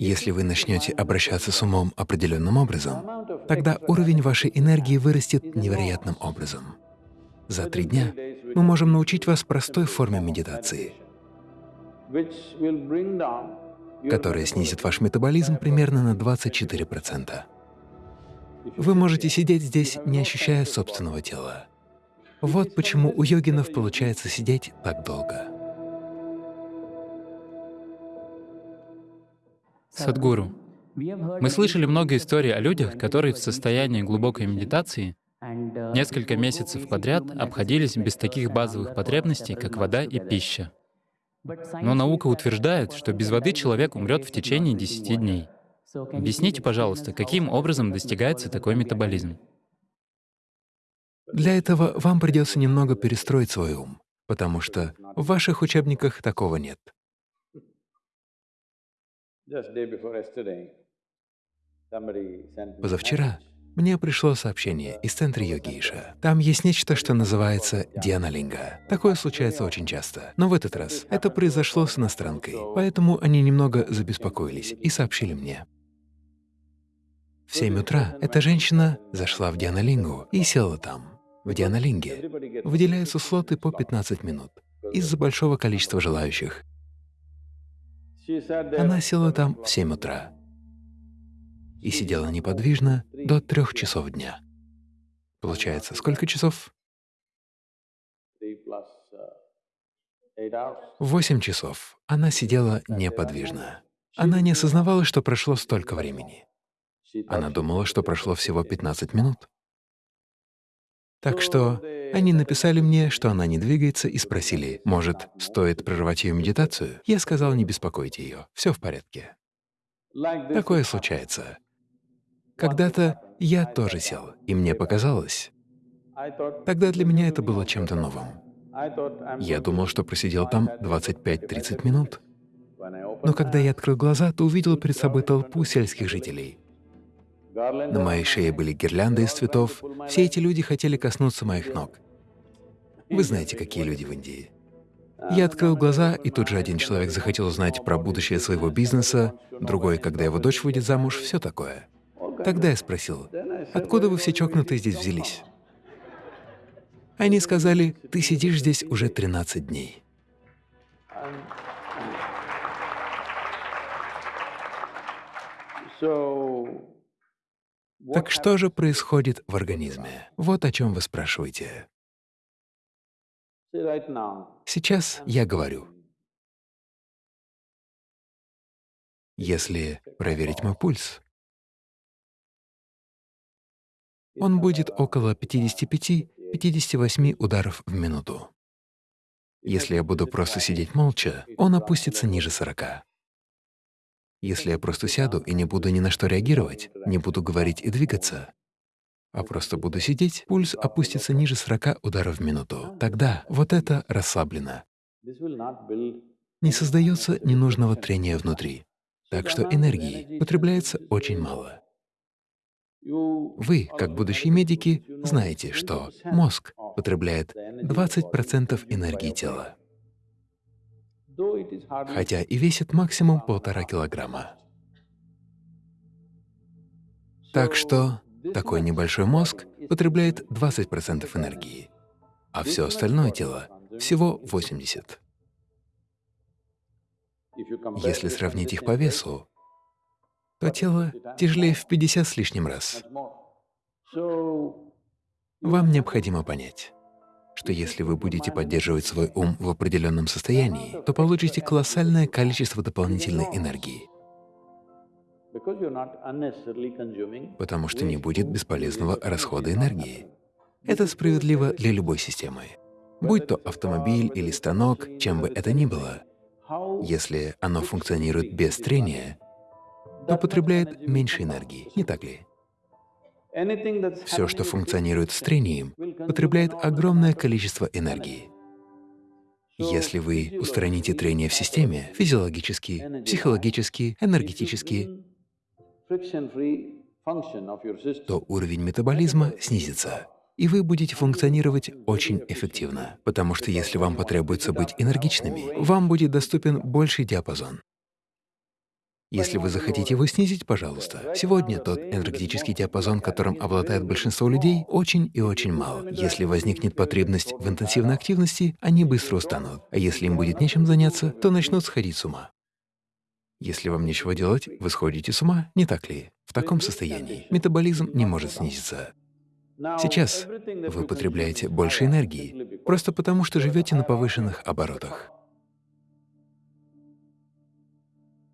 Если вы начнете обращаться с умом определенным образом, тогда уровень вашей энергии вырастет невероятным образом. За три дня мы можем научить вас простой форме медитации, которая снизит ваш метаболизм примерно на 24%. Вы можете сидеть здесь, не ощущая собственного тела. Вот почему у йогинов получается сидеть так долго. Садгуру, мы слышали много историй о людях, которые в состоянии глубокой медитации несколько месяцев подряд обходились без таких базовых потребностей, как вода и пища. Но наука утверждает, что без воды человек умрет в течение 10 дней. Объясните, пожалуйста, каким образом достигается такой метаболизм? Для этого вам придется немного перестроить свой ум, потому что в ваших учебниках такого нет. Позавчера мне пришло сообщение из центра йогиша. Там есть нечто, что называется дианалинга. Такое случается очень часто. Но в этот раз это произошло с иностранкой, поэтому они немного забеспокоились и сообщили мне. В 7 утра эта женщина зашла в дианалингу и села там. В дианалинге выделяются слоты по 15 минут из-за большого количества желающих. Она села там в 7 утра и сидела неподвижно до трех часов дня. Получается, сколько часов? Восемь часов она сидела неподвижно. Она не осознавала, что прошло столько времени. Она думала, что прошло всего 15 минут. Так что они написали мне, что она не двигается, и спросили, может, стоит прервать ее медитацию? Я сказал, не беспокойте ее, все в порядке. Такое случается. Когда-то я тоже сел, и мне показалось. Тогда для меня это было чем-то новым. Я думал, что просидел там 25-30 минут. Но когда я открыл глаза, то увидел перед собой толпу сельских жителей. На моей шее были гирлянды из цветов. Все эти люди хотели коснуться моих ног. Вы знаете, какие люди в Индии. Я открыл глаза, и тут же один человек захотел узнать про будущее своего бизнеса, другой, когда его дочь выйдет замуж, все такое. Тогда я спросил, откуда вы все чокнутые здесь взялись? Они сказали, ты сидишь здесь уже 13 дней. Так что же происходит в организме? Вот о чем вы спрашиваете. Сейчас я говорю. Если проверить мой пульс, он будет около 55-58 ударов в минуту. Если я буду просто сидеть молча, он опустится ниже 40. Если я просто сяду и не буду ни на что реагировать, не буду говорить и двигаться, а просто буду сидеть, пульс опустится ниже 40 ударов в минуту. Тогда вот это расслаблено. Не создается ненужного трения внутри, так что энергии потребляется очень мало. Вы, как будущие медики, знаете, что мозг потребляет 20% энергии тела, хотя и весит максимум полтора килограмма. Так что такой небольшой мозг потребляет 20% энергии, а все остальное тело — всего 80%. Если сравнить их по весу, то тело тяжелее в 50 с лишним раз. Вам необходимо понять, что если вы будете поддерживать свой ум в определенном состоянии, то получите колоссальное количество дополнительной энергии, потому что не будет бесполезного расхода энергии. Это справедливо для любой системы. Будь то автомобиль или станок, чем бы это ни было, если оно функционирует без трения, то потребляет меньше энергии, не так ли? Все, что функционирует с трением, потребляет огромное количество энергии. Если вы устраните трение в системе физиологически, психологически, энергетически, то уровень метаболизма снизится, и вы будете функционировать очень эффективно, потому что если вам потребуется быть энергичными, вам будет доступен больший диапазон. Если вы захотите его снизить, пожалуйста. Сегодня тот энергетический диапазон, которым обладает большинство людей, очень и очень мал. Если возникнет потребность в интенсивной активности, они быстро устанут, а если им будет нечем заняться, то начнут сходить с ума. Если вам нечего делать, вы сходите с ума, не так ли? В таком состоянии метаболизм не может снизиться. Сейчас вы потребляете больше энергии, просто потому что живете на повышенных оборотах.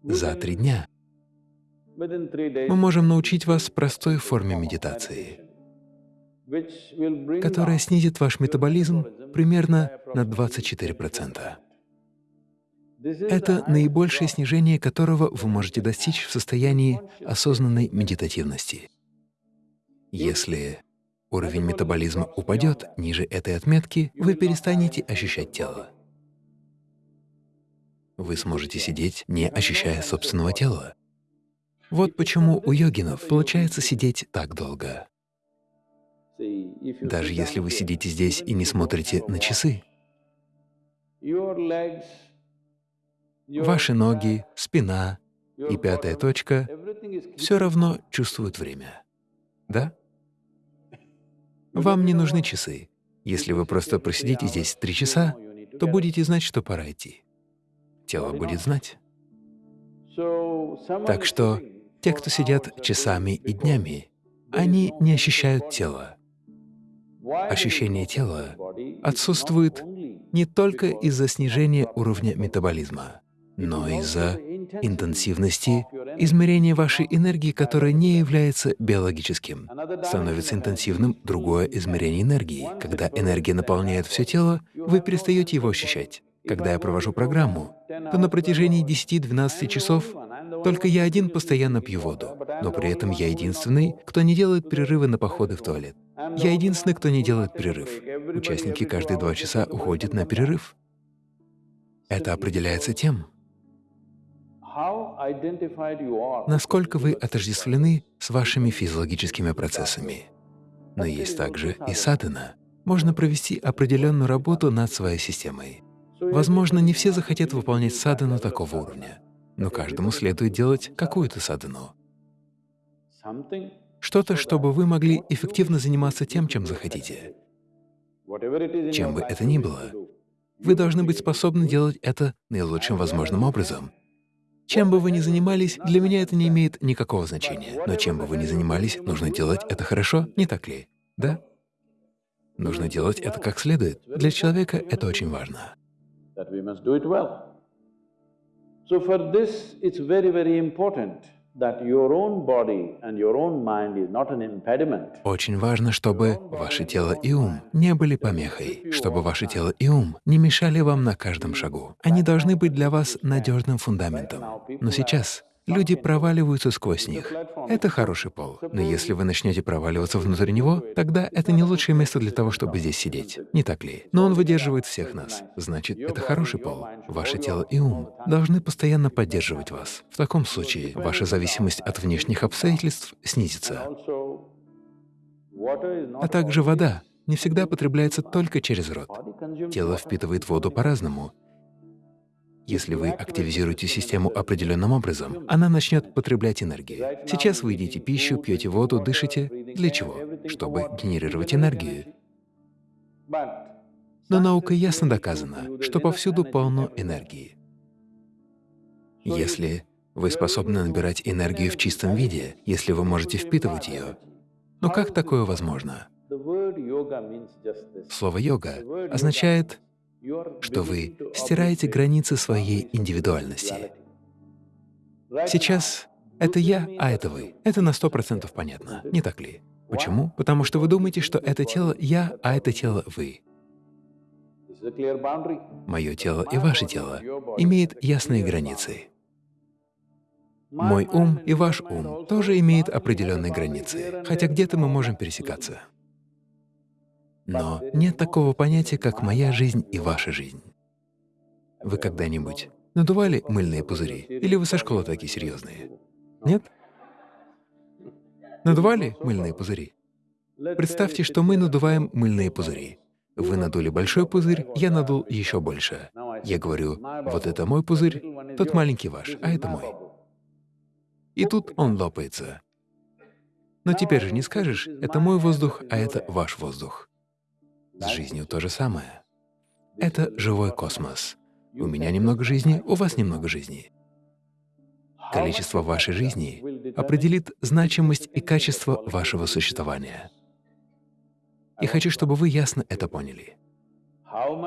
За три дня мы можем научить вас простой форме медитации, которая снизит ваш метаболизм примерно на 24%. Это наибольшее снижение которого вы можете достичь в состоянии осознанной медитативности. Если уровень метаболизма упадет ниже этой отметки, вы перестанете ощущать тело. Вы сможете сидеть, не ощущая собственного тела. Вот почему у йогинов получается сидеть так долго. Даже если вы сидите здесь и не смотрите на часы, ваши ноги, спина и пятая точка все равно чувствуют время. Да? Вам не нужны часы. Если вы просто просидите здесь три часа, то будете знать, что пора идти тело будет знать. Так что те, кто сидят часами и днями, они не ощущают тело. Ощущение тела отсутствует не только из-за снижения уровня метаболизма, но из-за интенсивности измерения вашей энергии, которая не является биологическим. Становится интенсивным другое измерение энергии. Когда энергия наполняет все тело, вы перестаете его ощущать. Когда я провожу программу, то на протяжении 10-12 часов только я один постоянно пью воду, но при этом я единственный, кто не делает перерывы на походы в туалет. Я единственный, кто не делает перерыв. Участники каждые два часа уходят на перерыв. Это определяется тем, насколько вы отождествлены с вашими физиологическими процессами. Но есть также и садхана. Можно провести определенную работу над своей системой. Возможно, не все захотят выполнять садану такого уровня, но каждому следует делать какую-то садану. Что-то, чтобы вы могли эффективно заниматься тем, чем захотите. Чем бы это ни было, вы должны быть способны делать это наилучшим возможным образом. Чем бы вы ни занимались, для меня это не имеет никакого значения. Но чем бы вы ни занимались, нужно делать это хорошо, не так ли? Да? Нужно делать это как следует. Для человека это очень важно that we must do it well. So for this, it's very, very important that your own body and your own mind is not an impediment. Очень важно, чтобы ваше тело и ум не были помехой, чтобы ваше тело и ум не мешали вам на каждом шагу. Они должны быть для вас надежным фундаментом. Но сейчас Люди проваливаются сквозь них. Это хороший пол. Но если вы начнете проваливаться внутрь него, тогда это не лучшее место для того, чтобы здесь сидеть. Не так ли? Но он выдерживает всех нас. Значит, это хороший пол. Ваше тело и ум должны постоянно поддерживать вас. В таком случае ваша зависимость от внешних обстоятельств снизится. А также вода не всегда потребляется только через рот. Тело впитывает воду по-разному, если вы активизируете систему определенным образом, она начнет потреблять энергию. Сейчас вы едите пищу, пьете воду, дышите. Для чего? Чтобы генерировать энергию. Но наукой ясно доказано, что повсюду полно энергии. Если вы способны набирать энергию в чистом виде, если вы можете впитывать ее, но как такое возможно? Слово «йога» означает что вы стираете границы своей индивидуальности. Сейчас это я, а это вы. Это на сто процентов понятно, не так ли? Почему? Потому что вы думаете, что это тело я, а это тело вы. Мое тело и ваше тело имеют ясные границы. Мой ум и ваш ум тоже имеют определенные границы, хотя где-то мы можем пересекаться. Но нет такого понятия, как моя жизнь и ваша жизнь. Вы когда-нибудь надували мыльные пузыри? Или вы со школы такие серьезные? Нет? Надували мыльные пузыри? Представьте, что мы надуваем мыльные пузыри. Вы надули большой пузырь, я надул еще больше. Я говорю, вот это мой пузырь, тот маленький ваш, а это мой. и тут он лопается. Но теперь же не скажешь, это мой воздух, а это ваш воздух. С жизнью то же самое. Это живой космос. У меня немного жизни, у вас немного жизни. Количество вашей жизни определит значимость и качество вашего существования. И хочу, чтобы вы ясно это поняли.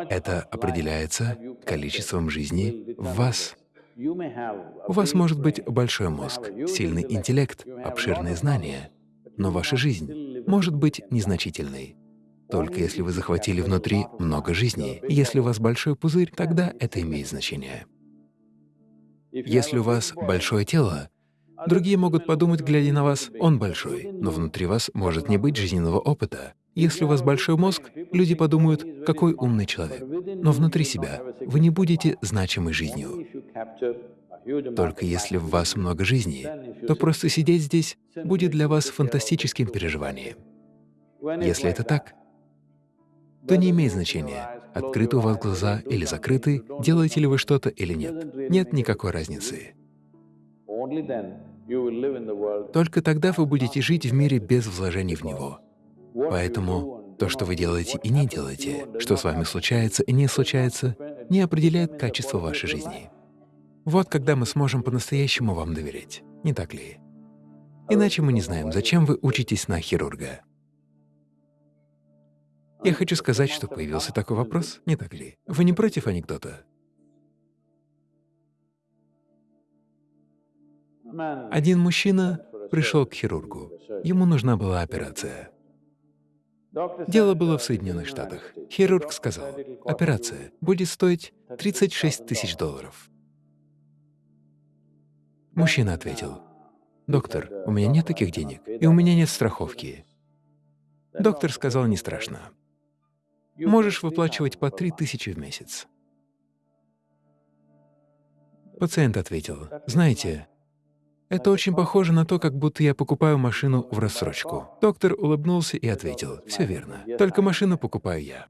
Это определяется количеством жизни в вас. У вас может быть большой мозг, сильный интеллект, обширные знания, но ваша жизнь может быть незначительной. Только если вы захватили внутри много жизни. Если у вас большой пузырь, тогда это имеет значение. Если у вас большое тело, другие могут подумать, глядя на вас, он большой, но внутри вас может не быть жизненного опыта. Если у вас большой мозг, люди подумают, какой умный человек. Но внутри себя вы не будете значимой жизнью. Только если в вас много жизни, то просто сидеть здесь будет для вас фантастическим переживанием. Если это так, то не имеет значения, открыты у вас глаза или закрыты, делаете ли вы что-то или нет. Нет никакой разницы. Только тогда вы будете жить в мире без вложений в него. Поэтому то, что вы делаете и не делаете, что с вами случается и не случается, не определяет качество вашей жизни. Вот когда мы сможем по-настоящему вам доверять, не так ли? Иначе мы не знаем, зачем вы учитесь на хирурга. Я хочу сказать, что появился такой вопрос, не так ли? Вы не против анекдота? Один мужчина пришел к хирургу. Ему нужна была операция. Дело было в Соединенных Штатах. Хирург сказал, операция будет стоить 36 тысяч долларов. Мужчина ответил, «Доктор, у меня нет таких денег, и у меня нет страховки». Доктор сказал, не страшно можешь выплачивать по 3 тысячи в месяц. Пациент ответил, знаете, это очень похоже на то, как будто я покупаю машину в рассрочку. Доктор улыбнулся и ответил, все верно, только машину покупаю я.